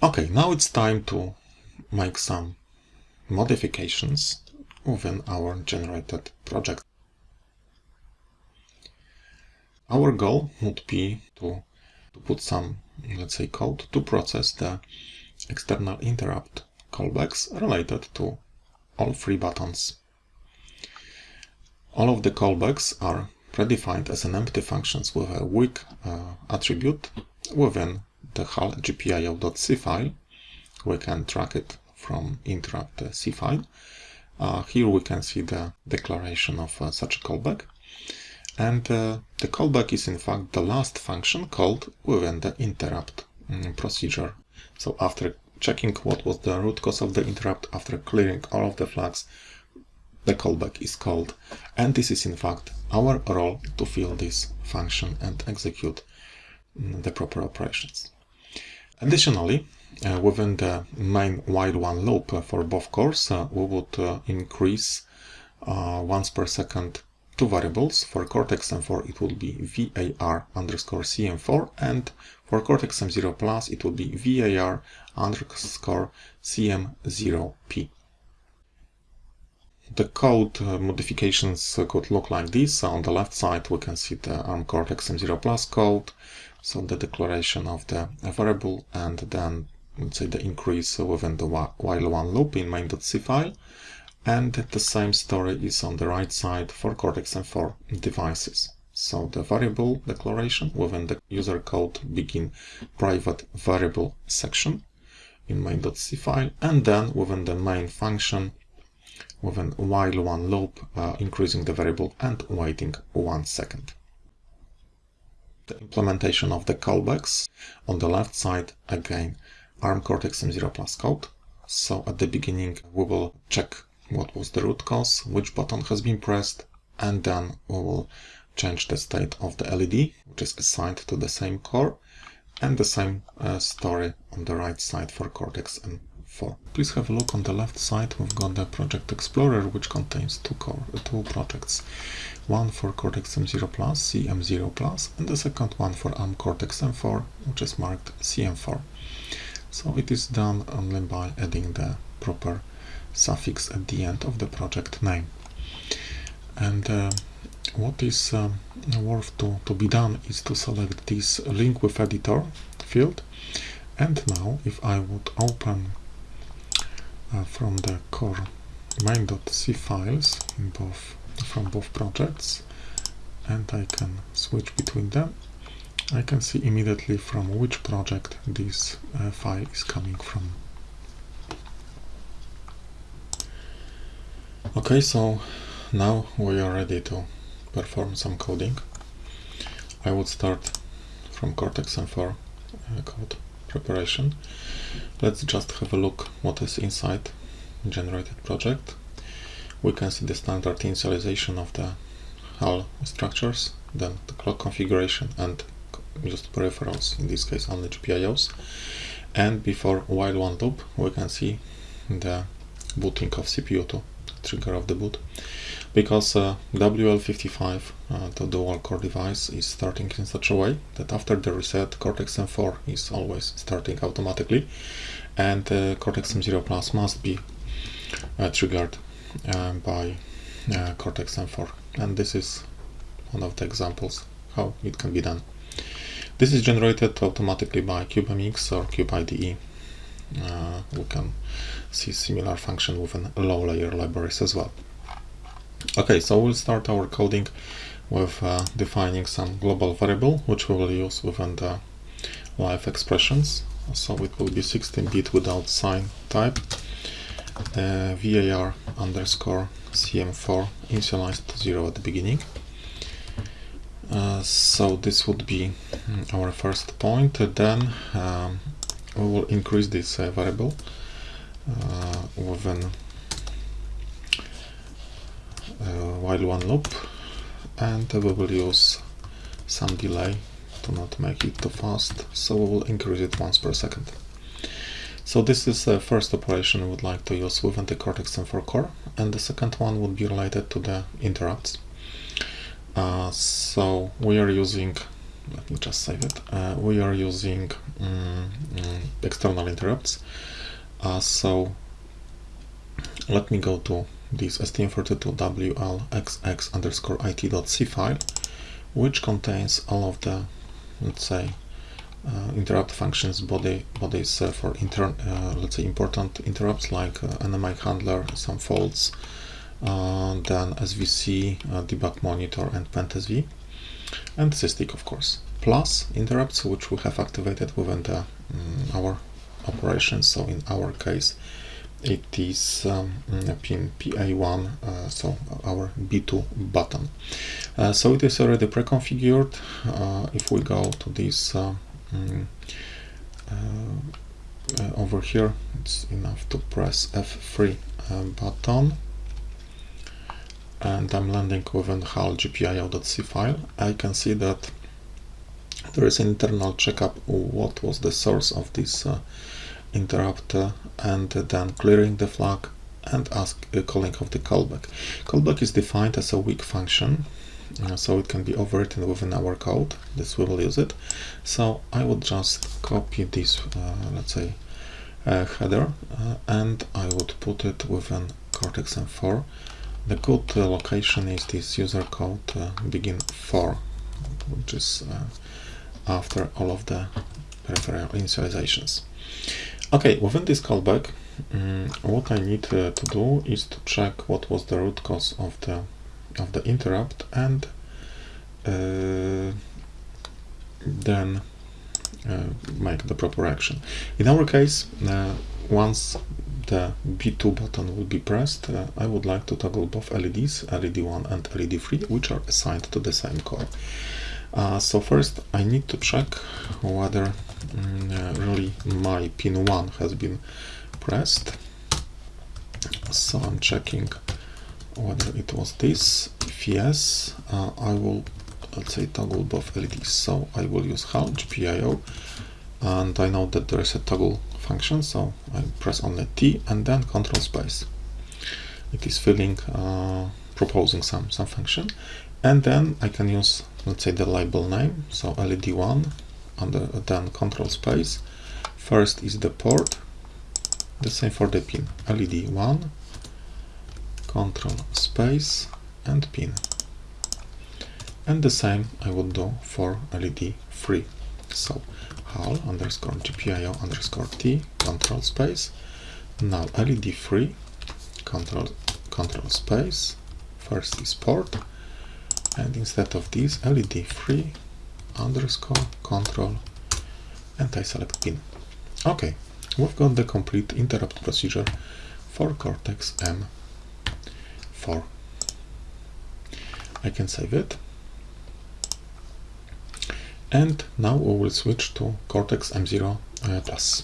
Okay, now it's time to make some modifications within our generated project. Our goal would be to, to put some, let's say, code to process the external interrupt callbacks related to all three buttons. All of the callbacks are predefined as an empty functions with a weak uh, attribute within the HAL gpio.c file. We can track it from interrupt C file. Uh, here we can see the declaration of uh, such a callback. And uh, the callback is in fact the last function called within the interrupt um, procedure. So after checking what was the root cause of the interrupt, after clearing all of the flags, the callback is called. And this is in fact our role to fill this function and execute the proper operations. Additionally, uh, within the main while one loop uh, for both cores, uh, we would uh, increase uh, once per second two variables. For Cortex-M4 it will be var underscore cm4 and for Cortex-M0 Plus it will be var underscore cm0p. The code modifications could look like this. On the left side we can see the ARM Cortex-M0 Plus code, so the declaration of the variable and then let's say the increase within the while one loop in main.c file. And the same story is on the right side for Cortex-M4 devices. So the variable declaration within the user code begin private variable section in main.c file and then within the main function within while one loop uh, increasing the variable and waiting one second. The implementation of the callbacks on the left side again ARM Cortex-M0 Plus code. So at the beginning we will check what was the root cause, which button has been pressed, and then we will change the state of the LED, which is assigned to the same core, and the same uh, story on the right side for Cortex-M4. Please have a look on the left side, we've got the Project Explorer, which contains two, core, uh, two projects. One for Cortex-M0 Plus, CM0 Plus, and the second one for ARM Cortex-M4, which is marked CM4. So it is done only by adding the proper suffix at the end of the project name. And uh, what is uh, worth to, to be done is to select this link with editor field. And now if I would open uh, from the core main.c files in both from both projects and I can switch between them I can see immediately from which project this uh, file is coming from. Okay, so now we are ready to perform some coding. I would start from Cortex-M4 uh, code preparation. Let's just have a look what is inside generated project. We can see the standard initialization of the HAL structures, then the clock configuration and just peripherals, in this case only GPIOs. And before while one loop, we can see the booting of CPU to trigger of the boot. Because uh, WL55, uh, the dual core device, is starting in such a way that after the reset, Cortex-M4 is always starting automatically, and uh, Cortex-M0 Plus must be uh, triggered by uh, Cortex-M4. And this is one of the examples how it can be done. This is generated automatically by CubeMX or CubeIDE. Uh, we can see similar function within low layer libraries as well. Okay, so we'll start our coding with uh, defining some global variable which we will use within the live expressions. So it will be 16-bit without sign type. Uh, var underscore cm4 initialized to 0 at the beginning. Uh, so this would be mm, our first point. Then um, we will increase this uh, variable uh, within uh, while one loop and we will use some delay to not make it too fast so we will increase it once per second so this is the first operation we would like to use within the Cortex-M4 core and the second one would be related to the interrupts uh, so we are using let me just save it. Uh, we are using um, external interrupts. Uh, so let me go to this stm32wlxx underscore it.c file, which contains all of the, let's say, interrupt functions body bodies uh, for intern uh, let's say important interrupts like uh, NMI handler, some faults, uh, then SVC, uh, debug monitor, and PendSV, and SysTick of course. Plus interrupts which we have activated within the um, our operations. So in our case, it is um, pin PA1, uh, so our B2 button. Uh, so it is already pre-configured. Uh, if we go to this um, over here, it's enough to press F3 button and I'm landing within HAL GPIO.c file. I can see that there is an internal checkup what was the source of this uh, interrupt uh, and then clearing the flag and ask uh, calling of the callback. Callback is defined as a weak function uh, so it can be overwritten within our code. This we will use it. So I would just copy this, uh, let's say, uh, header uh, and I would put it within Cortex M4. The good location is this user code begin 4, which is after all of the peripheral initializations. Okay, within this callback, um, what I need uh, to do is to check what was the root cause of the of the interrupt and uh, then uh, make the proper action. In our case, uh, once the B2 button will be pressed, uh, I would like to toggle both LEDs, LED1 and LED3, which are assigned to the same core. Uh, so first I need to check whether mm, really my pin 1 has been pressed. So I'm checking whether it was this. If yes, uh, I will let's say toggle both LEDs. So I will use HAL GPIO and I know that there is a toggle function so I press only T and then control space. It is filling, uh, proposing some, some function and then I can use let's say the label name so led1 under then control space first is the port the same for the pin led1 control space and pin. And the same I would do for led3 so hal underscore gpio underscore t control space now led3 control control space first is port and instead of this LED 3 underscore control and I select pin. Okay, we've got the complete interrupt procedure for Cortex M4. I can save it. And now we will switch to Cortex M0 uh, Plus.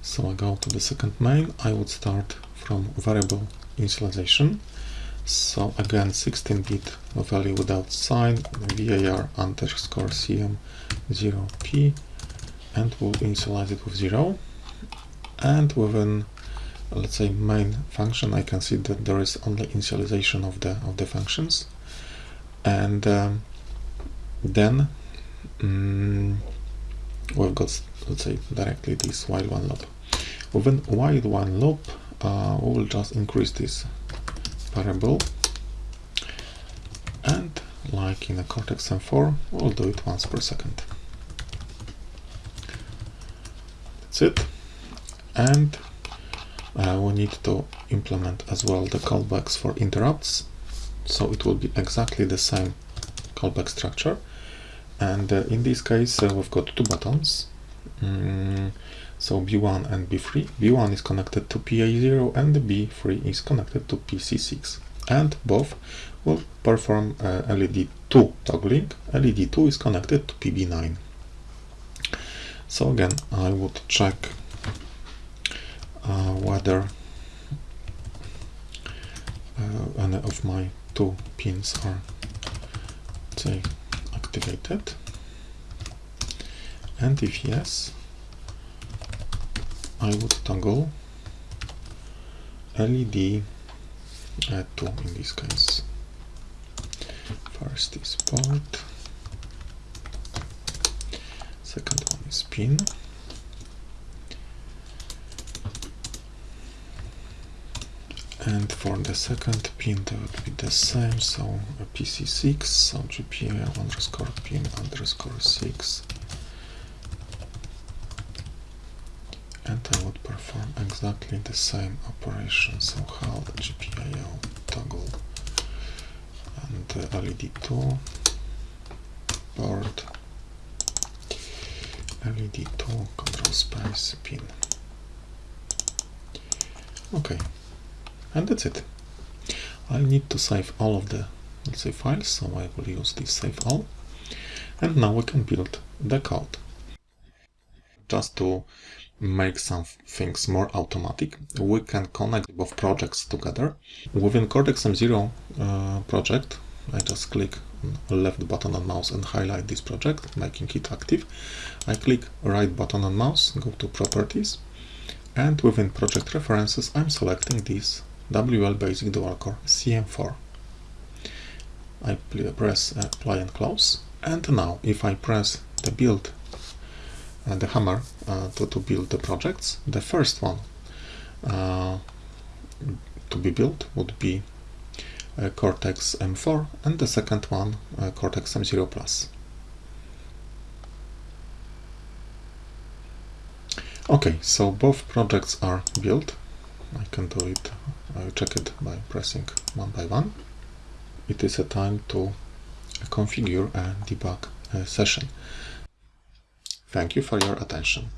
So I go to the second main. I would start from variable initialization so again 16-bit value without sign var underscore cm 0p and we'll initialize it with 0 and within let's say main function I can see that there is only initialization of the of the functions. And um, then um, we've got let's say directly this while one loop. Within while one loop uh, we will just increase this variable. And like in a Cortex M4 we'll do it once per second. That's it. And uh, we need to implement as well the callbacks for interrupts so it will be exactly the same callback structure and uh, in this case uh, we've got two buttons mm, so B1 and B3. B1 is connected to PA0 and B3 is connected to PC6 and both will perform uh, LED2 toggling. LED2 is connected to PB9. So again, I would check uh, whether uh, any of my two pins are say activated and if yes I would toggle LED uh, 2 in this case. First is port. Second one is pin. And for the second pin that would be the same so pc6 so gpa underscore pin underscore 6 and I would perform exactly the same operation so how the GPIO toggle. And uh, LED2 board. LED2 control space pin. Okay and that's it. I need to save all of the let's say files so I will use this save all. And now we can build the code. Just to make some things more automatic we can connect both projects together. Within Cortex M0 uh, project I just click left button on mouse and highlight this project making it active. I click right button on mouse go to properties. And within project references I'm selecting this WL Basic Dual Core CM4. I press apply and close and now if I press the build uh, the hammer uh, to, to build the projects the first one uh, to be built would be uh, Cortex M4 and the second one uh, Cortex M0 Plus. Okay, so both projects are built. I can do it I check it by pressing one by one. It is a time to configure a debug session. Thank you for your attention.